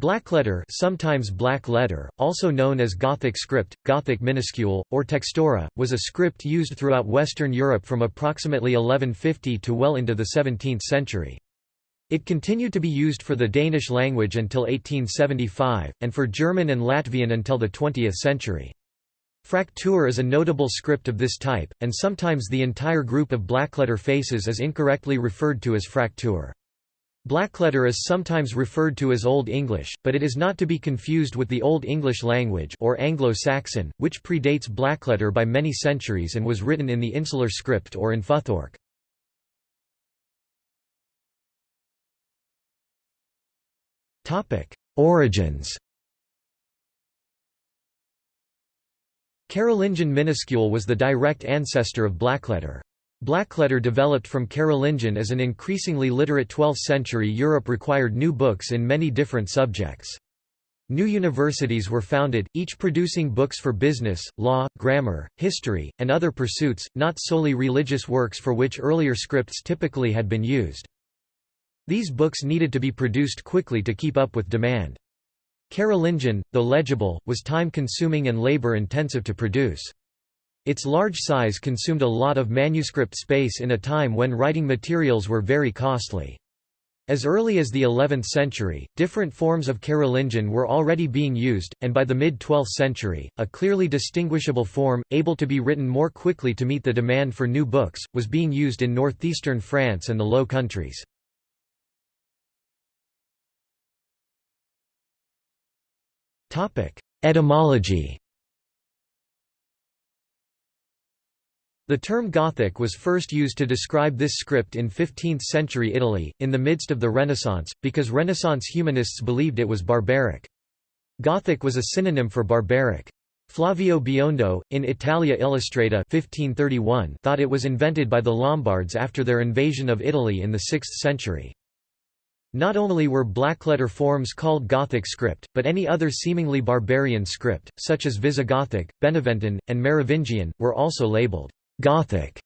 Blackletter sometimes black letter, also known as Gothic script, Gothic minuscule, or textura, was a script used throughout Western Europe from approximately 1150 to well into the 17th century. It continued to be used for the Danish language until 1875, and for German and Latvian until the 20th century. Fraktur is a notable script of this type, and sometimes the entire group of blackletter faces is incorrectly referred to as fraktur. Blackletter is sometimes referred to as Old English, but it is not to be confused with the Old English language or Anglo-Saxon, which predates blackletter by many centuries and was written in the insular script or in Futhorc. Origins Carolingian minuscule was the direct ancestor of blackletter. Blackletter developed from Carolingian as an increasingly literate 12th-century Europe required new books in many different subjects. New universities were founded, each producing books for business, law, grammar, history, and other pursuits, not solely religious works for which earlier scripts typically had been used. These books needed to be produced quickly to keep up with demand. Carolingian, though legible, was time-consuming and labor-intensive to produce. Its large size consumed a lot of manuscript space in a time when writing materials were very costly. As early as the 11th century, different forms of Carolingian were already being used, and by the mid-12th century, a clearly distinguishable form, able to be written more quickly to meet the demand for new books, was being used in northeastern France and the Low Countries. Etymology The term Gothic was first used to describe this script in 15th-century Italy, in the midst of the Renaissance, because Renaissance humanists believed it was barbaric. Gothic was a synonym for barbaric. Flavio Biondo, in Italia Illustrata 1531, thought it was invented by the Lombards after their invasion of Italy in the 6th century. Not only were blackletter forms called Gothic script, but any other seemingly barbarian script, such as Visigothic, Beneventan, and Merovingian, were also labeled Gothic.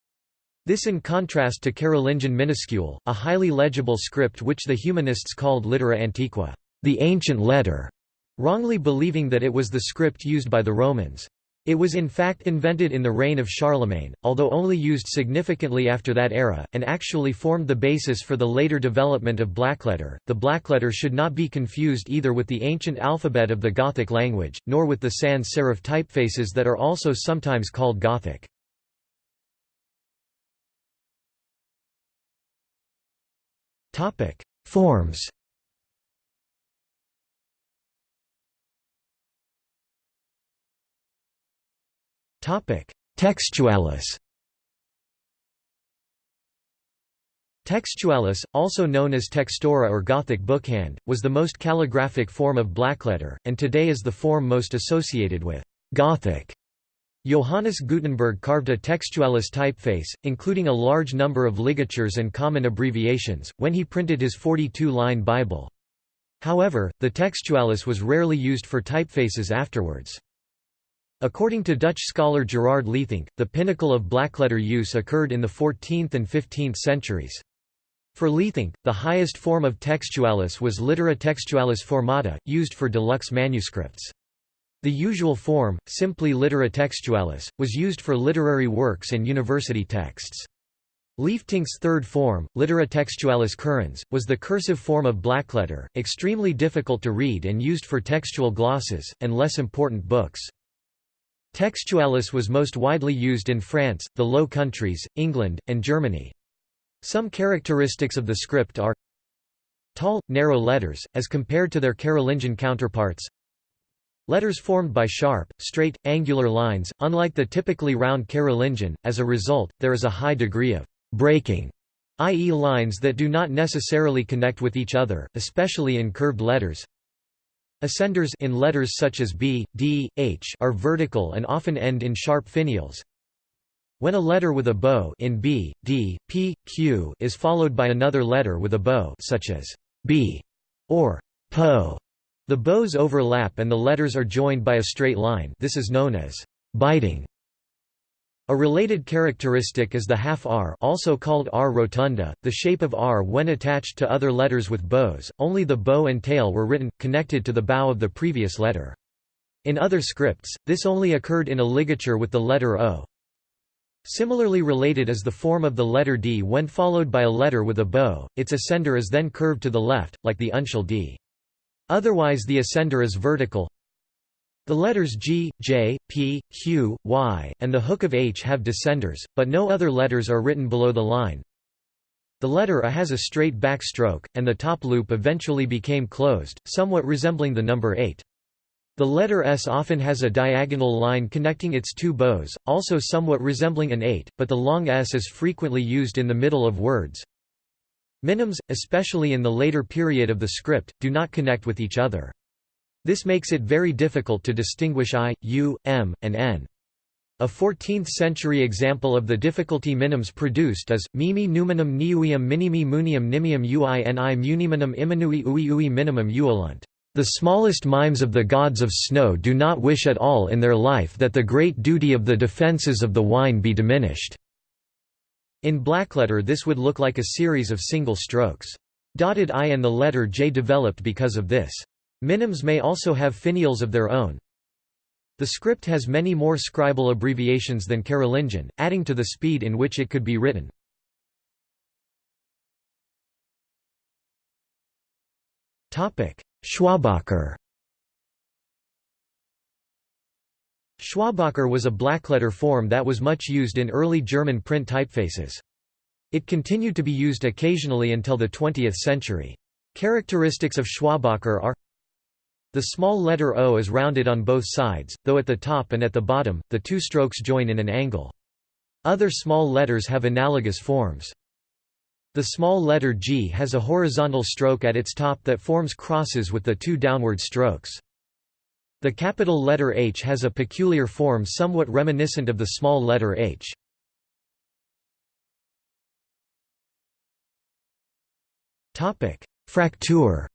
This in contrast to Carolingian minuscule, a highly legible script which the humanists called litera antiqua, the ancient letter, wrongly believing that it was the script used by the Romans. It was in fact invented in the reign of Charlemagne, although only used significantly after that era, and actually formed the basis for the later development of blackletter. The blackletter should not be confused either with the ancient alphabet of the Gothic language, nor with the sans serif typefaces that are also sometimes called Gothic. Topic: Forms. Topic: Textualis. Textualis, also known as textura or Gothic bookhand, was the most calligraphic form of blackletter, and today is the form most associated with Gothic. Johannes Gutenberg carved a textualis typeface, including a large number of ligatures and common abbreviations, when he printed his 42-line Bible. However, the textualis was rarely used for typefaces afterwards. According to Dutch scholar Gerard Lieftinck, the pinnacle of blackletter use occurred in the 14th and 15th centuries. For Lieftinck, the highest form of textualis was litera textualis formata, used for deluxe manuscripts. The usual form, simply littera textualis, was used for literary works and university texts. Lieftinck's third form, littera textualis currens, was the cursive form of blackletter, extremely difficult to read and used for textual glosses, and less important books. Textualis was most widely used in France, the Low Countries, England, and Germany. Some characteristics of the script are tall, narrow letters, as compared to their Carolingian counterparts Letters formed by sharp, straight, angular lines, unlike the typically round Carolingian, as a result, there is a high degree of breaking, i.e. lines that do not necessarily connect with each other, especially in curved letters. Ascenders in letters such as B, D, H are vertical and often end in sharp finials. When a letter with a bow in B, D, P, Q is followed by another letter with a bow such as B or PO, the bows overlap and the letters are joined by a straight line this is known as biting. A related characteristic is the half R also called R rotunda, the shape of R when attached to other letters with bows, only the bow and tail were written, connected to the bow of the previous letter. In other scripts, this only occurred in a ligature with the letter O. Similarly related is the form of the letter D when followed by a letter with a bow, its ascender is then curved to the left, like the uncial D. Otherwise the ascender is vertical, the letters G, J, P, Q, Y, and the hook of H have descenders, but no other letters are written below the line. The letter A has a straight back stroke, and the top loop eventually became closed, somewhat resembling the number 8. The letter S often has a diagonal line connecting its two bows, also somewhat resembling an 8, but the long S is frequently used in the middle of words. Minims, especially in the later period of the script, do not connect with each other. This makes it very difficult to distinguish I, U, M, and N. A 14th-century example of the difficulty minims produced is, mimi numinum niuium minimi munium nimium uini muniminum imanui ui ui minimum uolunt. The smallest mimes of the gods of snow do not wish at all in their life that the great duty of the defences of the wine be diminished." In blackletter this would look like a series of single strokes. Dotted I and the letter J developed because of this. Minims may also have finials of their own. The script has many more scribal abbreviations than Carolingian, adding to the speed in which it could be written. Schwabacher Schwabacher was a blackletter form that was much used in early German print typefaces. It continued to be used occasionally until the 20th century. Characteristics of Schwabacher are the small letter O is rounded on both sides, though at the top and at the bottom, the two strokes join in an angle. Other small letters have analogous forms. The small letter G has a horizontal stroke at its top that forms crosses with the two downward strokes. The capital letter H has a peculiar form somewhat reminiscent of the small letter h. Fraktur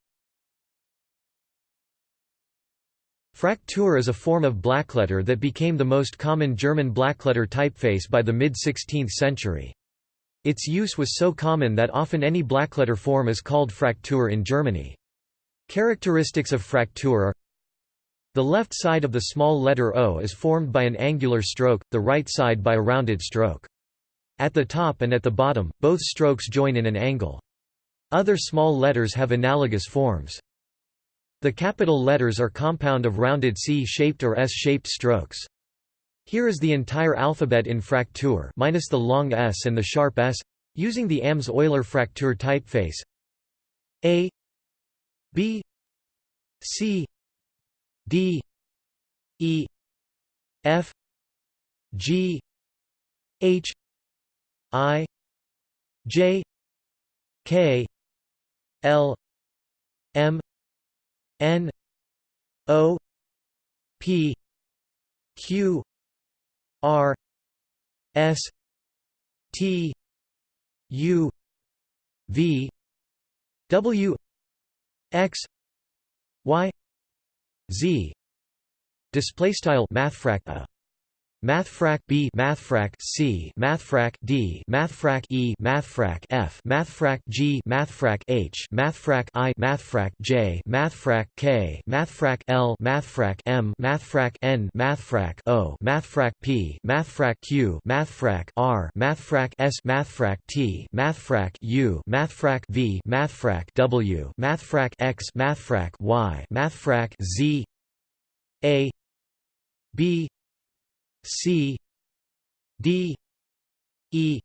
Fraktur is a form of blackletter that became the most common German blackletter typeface by the mid-16th century. Its use was so common that often any blackletter form is called Fraktur in Germany. Characteristics of Fraktur are The left side of the small letter O is formed by an angular stroke, the right side by a rounded stroke. At the top and at the bottom, both strokes join in an angle. Other small letters have analogous forms. The capital letters are compound of rounded C-shaped or S-shaped strokes. Here is the entire alphabet in Fraktur minus the long S and the sharp S, using the AMS Euler Fraktur typeface. A B C D E F G H I J K L M N O P Q R S T U V W X Y Z. Display style mathfrak a. Mathfrak B Mathfrak C Mathfrak D Mathfrak E Mathfrak F Mathfrak G Mathfrak H Mathfrak I Mathfrak J Mathfrak K Mathfrak L Mathfrak M Mathfrak N Mathfrak O Mathfrak P Mathfrak Q Mathfrak R Mathfrak S Mathfrak T Mathfrak U Mathfrak V Mathfrak W Mathfrak X Mathfrak Y Mathfrak Z A B C D E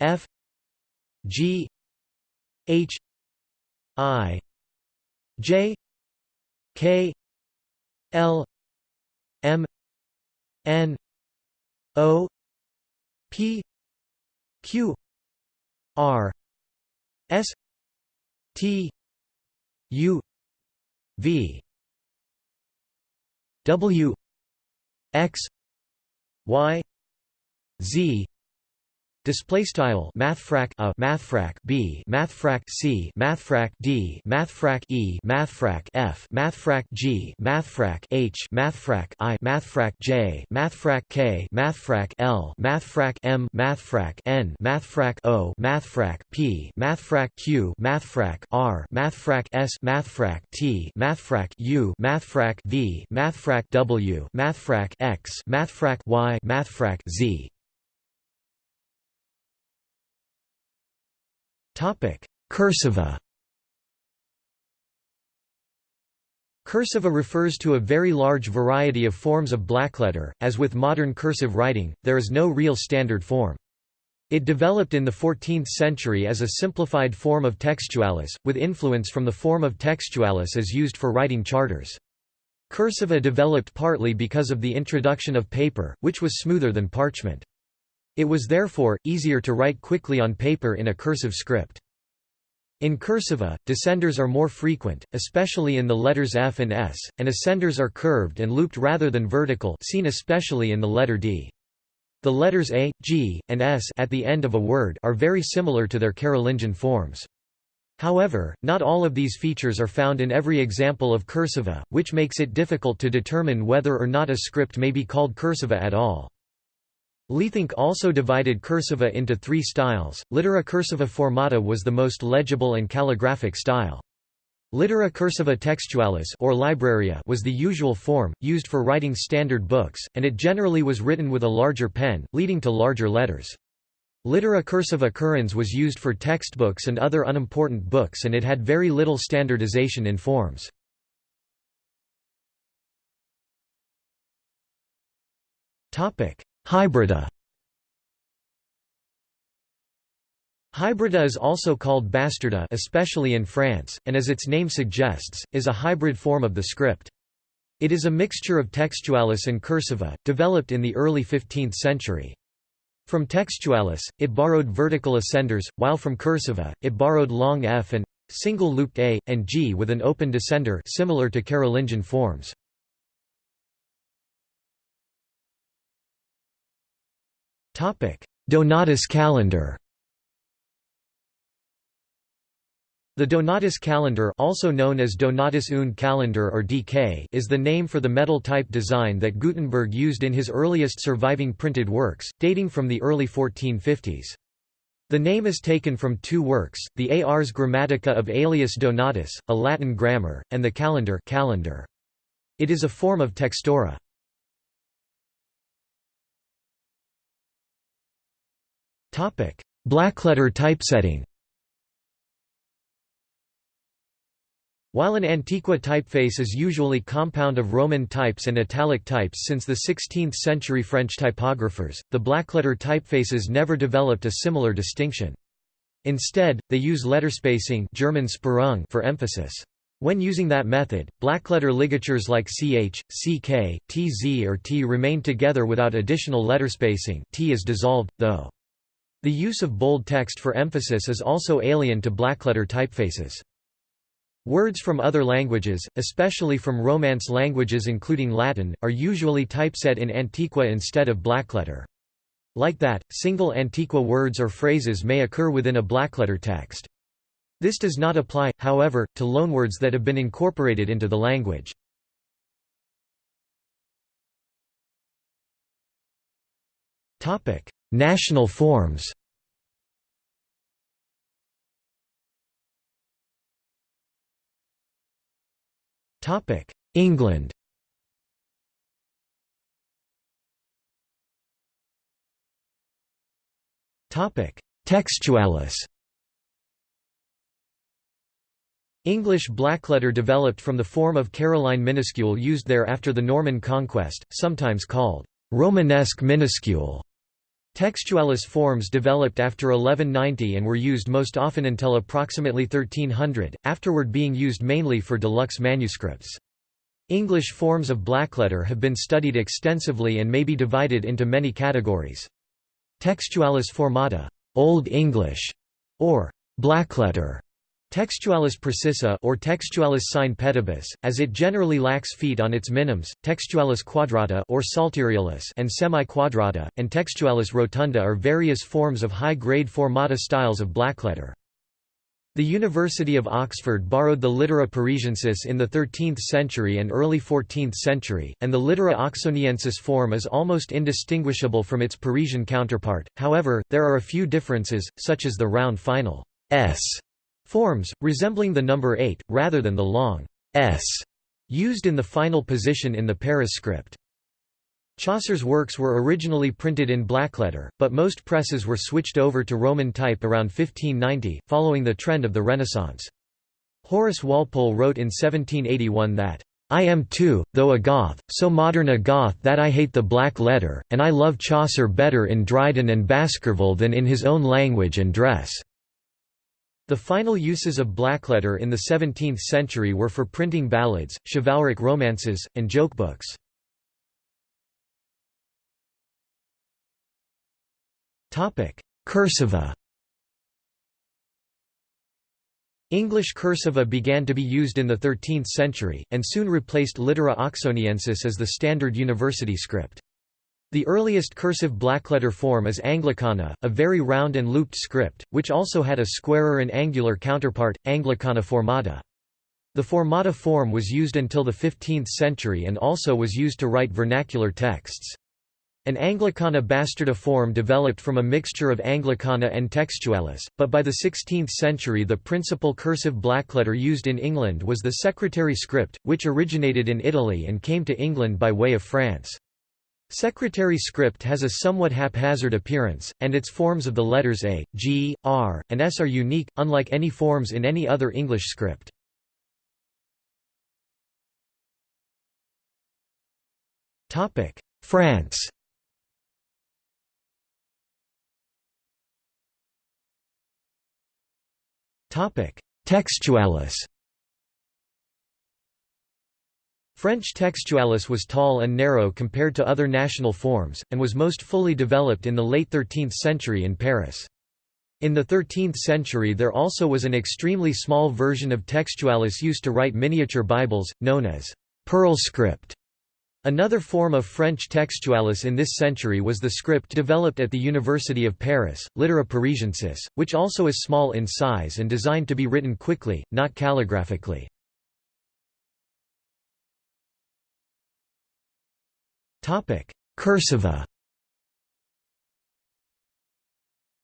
F G H I J K L M N O P Q R S T U V W X Y Z Display style mathfrak a mathfrak b mathfrak c mathfrak d mathfrak e mathfrak f mathfrak g mathfrak h mathfrak i mathfrak j mathfrak k mathfrak l mathfrak m mathfrak n mathfrak o mathfrak p mathfrak q mathfrak r mathfrak s mathfrak t mathfrak u mathfrak v mathfrak w mathfrak x mathfrak y mathfrak z Cursiva Cursiva refers to a very large variety of forms of blackletter. As with modern cursive writing, there is no real standard form. It developed in the 14th century as a simplified form of textualis, with influence from the form of textualis as used for writing charters. Cursiva developed partly because of the introduction of paper, which was smoother than parchment. It was therefore, easier to write quickly on paper in a cursive script. In cursiva, descenders are more frequent, especially in the letters F and S, and ascenders are curved and looped rather than vertical seen especially in the letter D. The letters A, G, and S at the end of a word are very similar to their Carolingian forms. However, not all of these features are found in every example of cursiva, which makes it difficult to determine whether or not a script may be called cursiva at all. Lieftinck also divided cursiva into three styles. Littera cursiva formata was the most legible and calligraphic style. Littera cursiva textualis or libraria was the usual form, used for writing standard books, and it generally was written with a larger pen, leading to larger letters. Littera cursiva currens was used for textbooks and other unimportant books and it had very little standardization in forms. Topic: Hybrida Hybrida is also called bastarda especially in France, and as its name suggests, is a hybrid form of the script. It is a mixture of textualis and cursiva, developed in the early 15th century. From textualis, it borrowed vertical ascenders, while from cursiva, it borrowed long F and single looped A, and G with an open descender similar to Carolingian forms. Donatus calendar The Donatus calendar also known as Donatus und calendar or DK is the name for the metal-type design that Gutenberg used in his earliest surviving printed works, dating from the early 1450s. The name is taken from two works, the Ars Grammatica of Aelius Donatus, a Latin grammar, and the Calendar, calendar. It is a form of textura. Blackletter typesetting While an Antiqua typeface is usually compound of Roman types and italic types since the 16th-century French typographers, the blackletter typefaces never developed a similar distinction. Instead, they use letterspacing German Sperrung for emphasis. When using that method, blackletter ligatures like ch, ck, tz or t remain together without additional letterspacing t is dissolved, though. The use of bold text for emphasis is also alien to blackletter typefaces. Words from other languages, especially from Romance languages including Latin, are usually typeset in Antiqua instead of blackletter. Like that, single Antiqua words or phrases may occur within a blackletter text. This does not apply, however, to loanwords that have been incorporated into the language. National forms. England. Textualis. English blackletter developed from the form of Caroline minuscule used there after the Norman conquest, sometimes called Romanesque minuscule. Textualis forms developed after 1190 and were used most often until approximately 1300, afterward being used mainly for deluxe manuscripts. English forms of blackletter have been studied extensively and may be divided into many categories. Textualis formata, Old English, or blackletter, Textualis precisa or Textualis sine pedibus, as it generally lacks feet on its minims, Textualis quadrata or psalterialis and semi-quadrata, and Textualis rotunda are various forms of high-grade formata styles of blackletter. The University of Oxford borrowed the littera parisiensis in the 13th century and early 14th century, and the littera oxoniensis form is almost indistinguishable from its Parisian counterpart, however, there are a few differences, such as the round final s forms, resembling the number 8, rather than the long s used in the final position in the Paris script. Chaucer's works were originally printed in blackletter, but most presses were switched over to Roman type around 1590, following the trend of the Renaissance. Horace Walpole wrote in 1781 that, I am too, though a Goth, so modern a Goth that I hate the black letter, and I love Chaucer better in Dryden and Baskerville than in his own language and dress. The final uses of blackletter in the 17th century were for printing ballads, chivalric romances, and jokebooks. Cursiva English cursiva began to be used in the 13th century, and soon replaced littera oxoniensis as the standard university script. The earliest cursive blackletter form is Anglicana, a very round and looped script, which also had a squarer and angular counterpart, Anglicana formata. The formata form was used until the 15th century and also was used to write vernacular texts. An Anglicana bastarda form developed from a mixture of Anglicana and Textualis, but by the 16th century the principal cursive blackletter used in England was the secretary script, which originated in Italy and came to England by way of France. Secretary script has a somewhat haphazard appearance, and its forms of the letters A, G, R, and S are unique, unlike any forms in any other English script. France Textualis French textualis was tall and narrow compared to other national forms, and was most fully developed in the late 13th century in Paris. In the 13th century there also was an extremely small version of textualis used to write miniature Bibles, known as pearl script. Another form of French textualis in this century was the script developed at the University of Paris, Littera Parisiensis, which also is small in size and designed to be written quickly, not calligraphically. Cursiva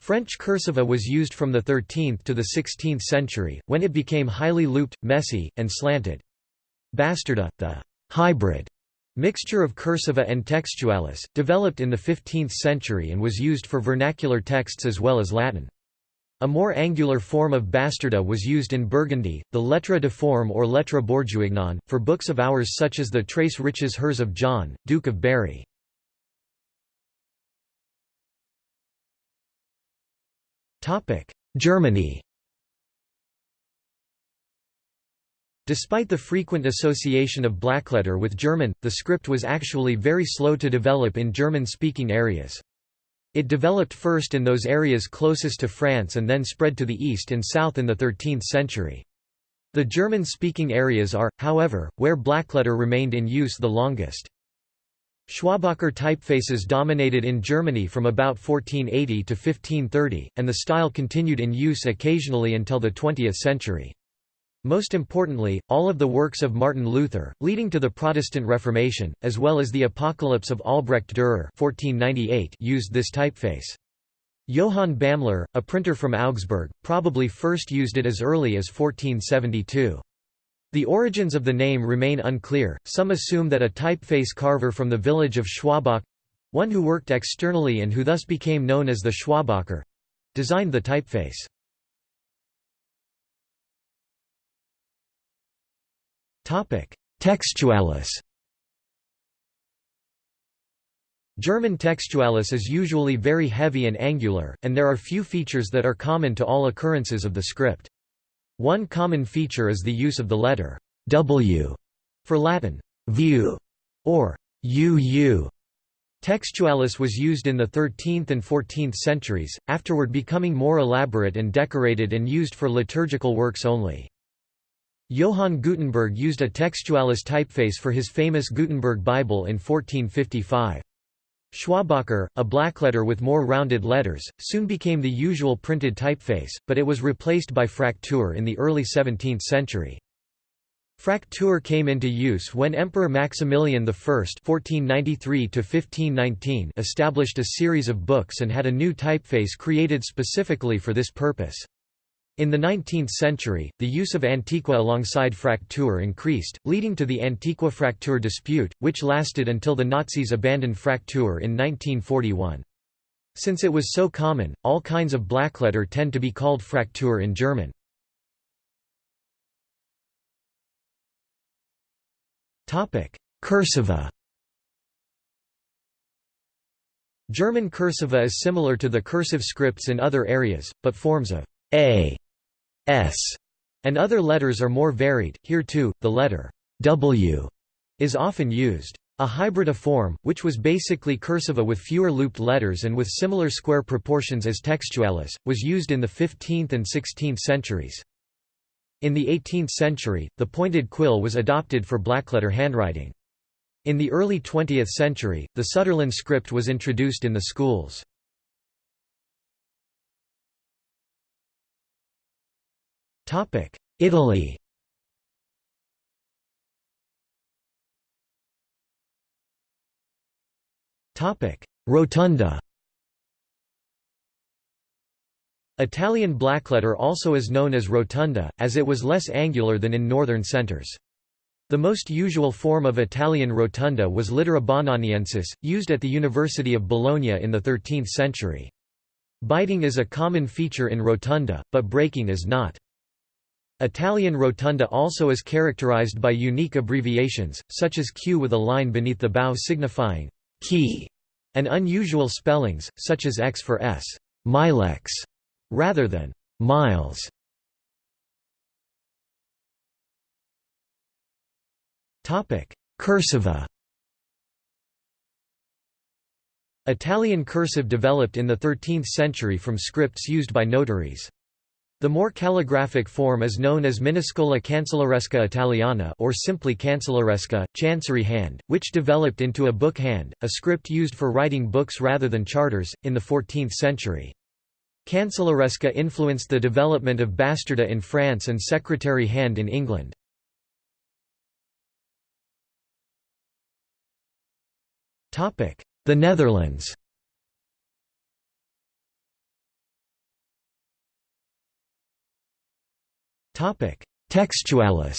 French cursiva was used from the 13th to the 16th century, when it became highly looped, messy, and slanted. Bastarda, the hybrid mixture of cursiva and textualis, developed in the 15th century and was used for vernacular texts as well as Latin. A more angular form of bastarda was used in Burgundy, the lettre de forme or lettre bourguignon, for books of hours such as the Très Riches Heures of John, Duke of Berry. Germany Despite the frequent association of blackletter with German, the script was actually very slow to develop in German-speaking areas. It developed first in those areas closest to France and then spread to the east and south in the 13th century. The German-speaking areas are, however, where blackletter remained in use the longest. Schwabacher typefaces dominated in Germany from about 1480 to 1530, and the style continued in use occasionally until the 20th century. Most importantly, all of the works of Martin Luther, leading to the Protestant Reformation, as well as the Apocalypse of Albrecht Dürer 1498 used this typeface. Johann Bamler, a printer from Augsburg, probably first used it as early as 1472. The origins of the name remain unclear, some assume that a typeface carver from the village of Schwabach—one who worked externally and who thus became known as the Schwabacher—designed the typeface. Textualis German textualis is usually very heavy and angular, and there are few features that are common to all occurrences of the script. One common feature is the use of the letter w for Latin view or uu Textualis was used in the 13th and 14th centuries, afterward becoming more elaborate and decorated and used for liturgical works only. Johann Gutenberg used a textualis typeface for his famous Gutenberg Bible in 1455. Schwabacher, a blackletter with more rounded letters, soon became the usual printed typeface, but it was replaced by Fraktur in the early 17th century. Fraktur came into use when Emperor Maximilian I (1493–1519) established a series of books and had a new typeface created specifically for this purpose. In the 19th century, the use of Antiqua alongside Fraktur increased, leading to the Antiqua-Fraktur dispute, which lasted until the Nazis abandoned Fraktur in 1941. Since it was so common, all kinds of blackletter tend to be called Fraktur in German. Cursiva German cursiva is similar to the cursive scripts in other areas, but forms of a, s, and other letters are more varied. Here too, the letter w is often used. A hybrida form, which was basically cursiva with fewer looped letters and with similar square proportions as textualis, was used in the 15th and 16th centuries. In the 18th century, the pointed quill was adopted for blackletter handwriting. In the early 20th century, the Sütterlin script was introduced in the schools. Italy Topic: Rotunda Italian blackletter also is known as rotunda, as it was less angular than in northern centers. The most usual form of Italian rotunda was littera bononiensis, used at the University of Bologna in the 13th century. Biting is a common feature in rotunda, but breaking is not. Italian rotunda also is characterized by unique abbreviations, such as Q with a line beneath the bow signifying qui, and unusual spellings, such as X for S. Milex rather than miles. Cursiva. Italian cursive developed in the 13th century from scripts used by notaries. The more calligraphic form is known as minuscola cancelleresca italiana or simply cancelleresca, chancery hand, which developed into a book hand, a script used for writing books rather than charters, in the 14th century. Cancelleresca influenced the development of bastarda in France and secretary hand in England. The Netherlands Textualis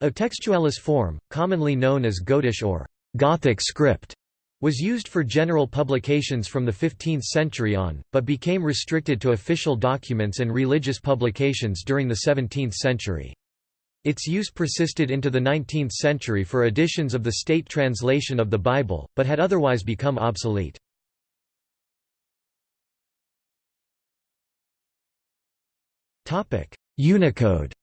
A textualis form, commonly known as Gotish or Gothic script, was used for general publications from the 15th century on, but became restricted to official documents and religious publications during the 17th century. Its use persisted into the 19th century for editions of the state translation of the Bible, but had otherwise become obsolete. Unicode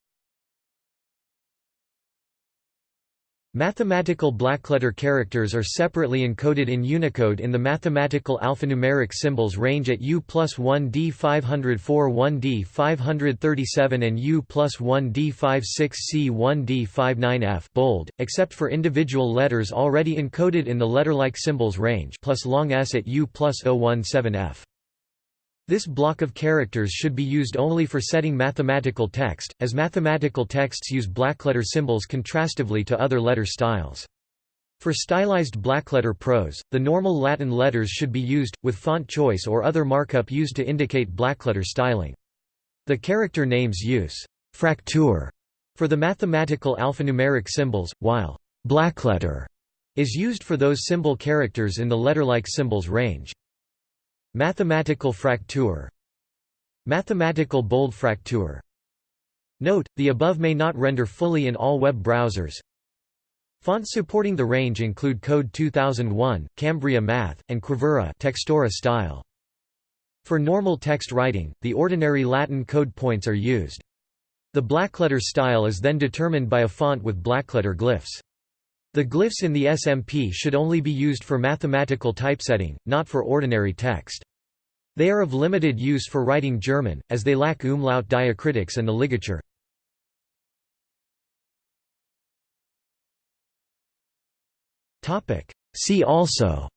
Mathematical blackletter characters are separately encoded in Unicode in the mathematical alphanumeric symbols range at U plus 1D 504 1D 537 and U plus 1D 56C 1D 59F bold, except for individual letters already encoded in the letter-like symbols range plus long S at U plus 017F. This block of characters should be used only for setting mathematical text, as mathematical texts use blackletter symbols contrastively to other letter styles. For stylized blackletter prose, the normal Latin letters should be used, with font choice or other markup used to indicate blackletter styling. The character names use «fraktur» for the mathematical alphanumeric symbols, while «blackletter» is used for those symbol characters in the letter-like symbols range. Mathematical fraktur Mathematical bold fraktur Note, the above may not render fully in all web browsers. Fonts supporting the range include Code 2001, Cambria Math, and Quivira Textura style. For normal text writing, the ordinary Latin code points are used. The blackletter style is then determined by a font with blackletter glyphs. The glyphs in the SMP should only be used for mathematical typesetting, not for ordinary text. They are of limited use for writing German, as they lack umlaut diacritics and the ligature. See also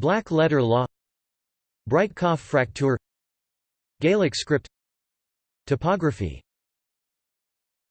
Black letter law Breitkopf Fraktur Gaelic script Typography